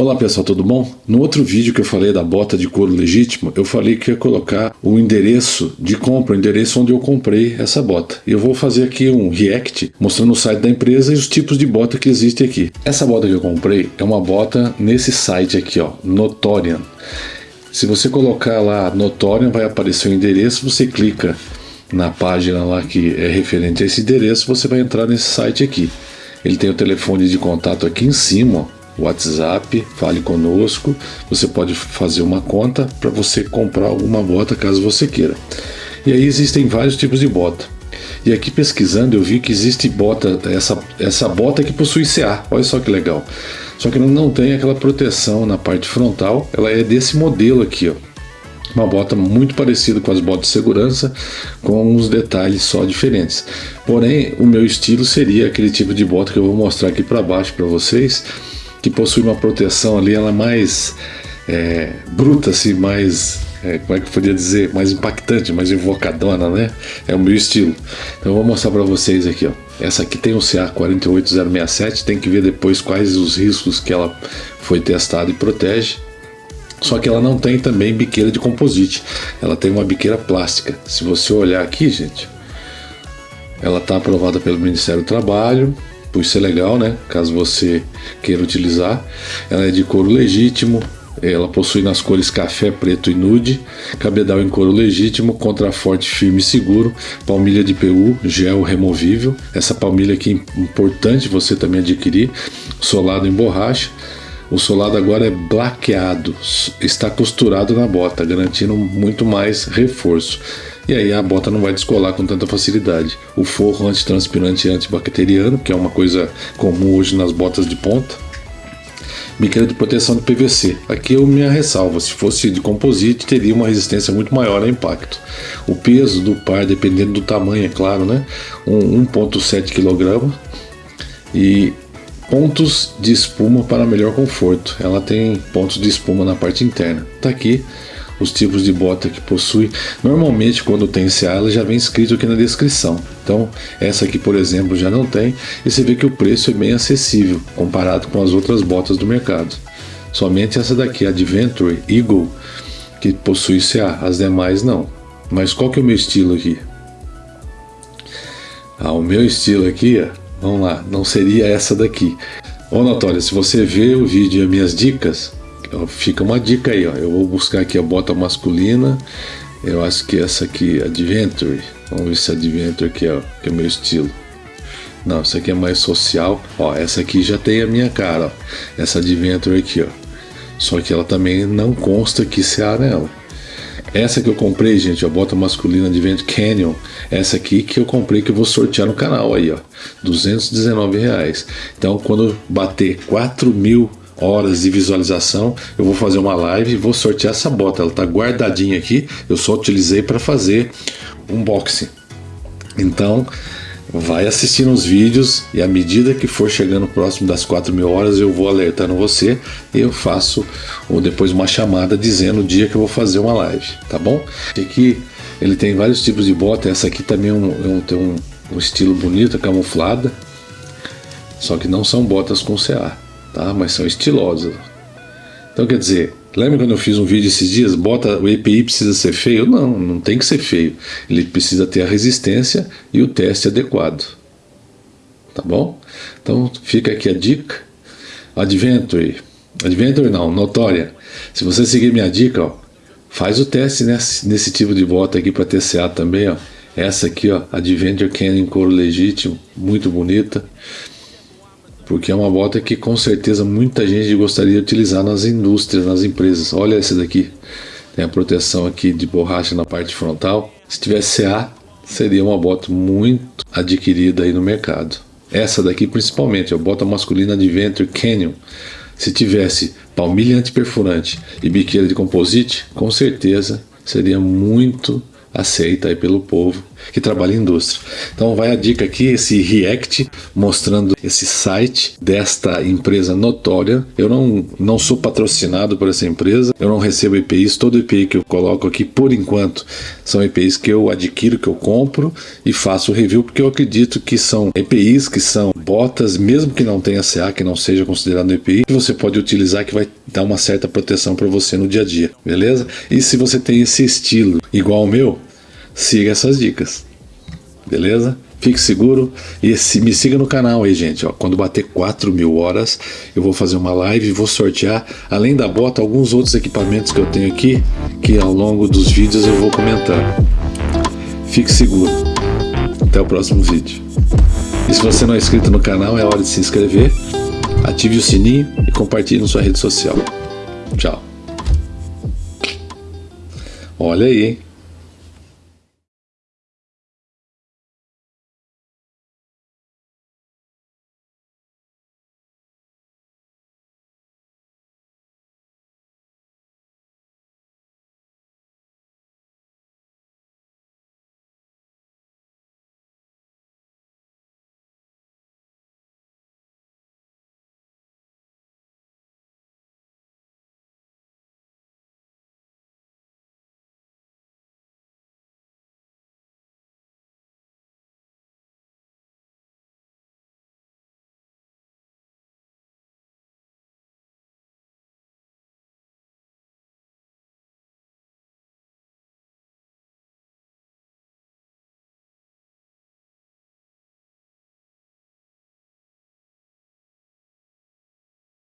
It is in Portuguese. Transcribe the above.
Olá pessoal, tudo bom? No outro vídeo que eu falei da bota de couro legítimo, eu falei que ia colocar o endereço de compra, o endereço onde eu comprei essa bota. E eu vou fazer aqui um react mostrando o site da empresa e os tipos de bota que existem aqui. Essa bota que eu comprei é uma bota nesse site aqui, ó, Notorian. Se você colocar lá Notorian, vai aparecer o endereço, você clica na página lá que é referente a esse endereço, você vai entrar nesse site aqui. Ele tem o telefone de contato aqui em cima, ó WhatsApp, fale conosco. Você pode fazer uma conta para você comprar alguma bota caso você queira. E aí existem vários tipos de bota. E aqui pesquisando eu vi que existe bota, essa, essa bota que possui CA. Olha só que legal. Só que não tem aquela proteção na parte frontal. Ela é desse modelo aqui, ó. Uma bota muito parecida com as botas de segurança, com uns detalhes só diferentes. Porém, o meu estilo seria aquele tipo de bota que eu vou mostrar aqui para baixo para vocês, que possui uma proteção ali, ela mais é, bruta, assim, mais, é, como é que eu podia dizer, mais impactante, mais invocadona, né? É o meu estilo. Então eu vou mostrar para vocês aqui, ó. Essa aqui tem o CA48067, tem que ver depois quais os riscos que ela foi testada e protege. Só que ela não tem também biqueira de composite, ela tem uma biqueira plástica. Se você olhar aqui, gente, ela está aprovada pelo Ministério do Trabalho, por isso é legal, né? Caso você queira utilizar. Ela é de couro legítimo, ela possui nas cores café, preto e nude, cabedal em couro legítimo, contraforte firme e seguro, palmilha de PU, gel removível. Essa palmilha aqui é importante você também adquirir, solado em borracha. O solado agora é blaqueado, está costurado na bota, garantindo muito mais reforço e aí a bota não vai descolar com tanta facilidade. O forro antitranspirante e antibacteriano, que é uma coisa comum hoje nas botas de ponta. Biqueira de proteção de PVC. Aqui eu me ressalva, se fosse de composite teria uma resistência muito maior a impacto. O peso do par, dependendo do tamanho, é claro, né? Um 1.7 kg e pontos de espuma para melhor conforto. Ela tem pontos de espuma na parte interna. Tá aqui os tipos de bota que possui. Normalmente, quando tem CA, ela já vem escrito aqui na descrição. Então, essa aqui, por exemplo, já não tem. E você vê que o preço é bem acessível comparado com as outras botas do mercado. Somente essa daqui, Adventure Eagle, que possui CA. As demais não. Mas qual que é o meu estilo aqui? Ah, o meu estilo aqui, ó, vamos lá, não seria essa daqui. Ô Natália, se você vê o vídeo e as minhas dicas, fica uma dica aí, ó. Eu vou buscar aqui a bota masculina. Eu acho que essa aqui, Adventure. Vamos ver se Adventure aqui é, que é o meu estilo. Não, essa aqui é mais social. Ó, essa aqui já tem a minha cara, ó. Essa Adventure aqui, ó. Só que ela também não consta que se há nela. Essa que eu comprei, gente, a bota masculina de Vent Canyon. Essa aqui que eu comprei que eu vou sortear no canal aí, ó. 219 reais. Então, quando bater 4 mil horas de visualização, eu vou fazer uma live e vou sortear essa bota. Ela está guardadinha aqui, eu só utilizei para fazer unboxing. Então, vai assistindo os vídeos e à medida que for chegando próximo das 4 mil horas, eu vou alertando você e eu faço ou depois uma chamada dizendo o dia que eu vou fazer uma live, tá bom? Aqui ele tem vários tipos de bota, essa aqui também é é um, tem um, um estilo bonito, camuflada, só que não são botas com CA tá? mas são estilosas. Então quer dizer, lembra quando eu fiz um vídeo esses dias? Bota o EPI precisa ser feio? Não, não tem que ser feio. Ele precisa ter a resistência e o teste adequado. Tá bom? Então fica aqui a dica. Adventure. Adventure não, Notória. Se você seguir minha dica, ó, faz o teste nesse, nesse tipo de bota aqui para TCA também. Ó. Essa aqui, ó, Adventure Canyon couro legítimo, muito bonita porque é uma bota que com certeza muita gente gostaria de utilizar nas indústrias, nas empresas. Olha essa daqui, tem a proteção aqui de borracha na parte frontal. Se tivesse CA, seria uma bota muito adquirida aí no mercado. Essa daqui principalmente, a bota masculina Adventure Canyon. Se tivesse palmilha antiperfurante e biqueira de composite, com certeza seria muito aceita aí pelo povo que trabalha em indústria. Então vai a dica aqui, esse React mostrando esse site desta empresa notória. Eu não, não sou patrocinado por essa empresa, eu não recebo EPIs, todo EPI que eu coloco aqui por enquanto são EPIs que eu adquiro, que eu compro e faço review porque eu acredito que são EPIs que são botas, mesmo que não tenha CA, que não seja considerado EPI, que você pode utilizar que vai dar uma certa proteção para você no dia a dia, beleza? E se você tem esse estilo igual ao meu, siga essas dicas, beleza? Fique seguro e se, me siga no canal aí, gente. Ó, quando bater 4 mil horas, eu vou fazer uma live e vou sortear, além da bota, alguns outros equipamentos que eu tenho aqui, que ao longo dos vídeos eu vou comentar. Fique seguro. Até o próximo vídeo. E se você não é inscrito no canal, é hora de se inscrever, ative o sininho e compartilhe na sua rede social. Tchau. Olha aí, hein?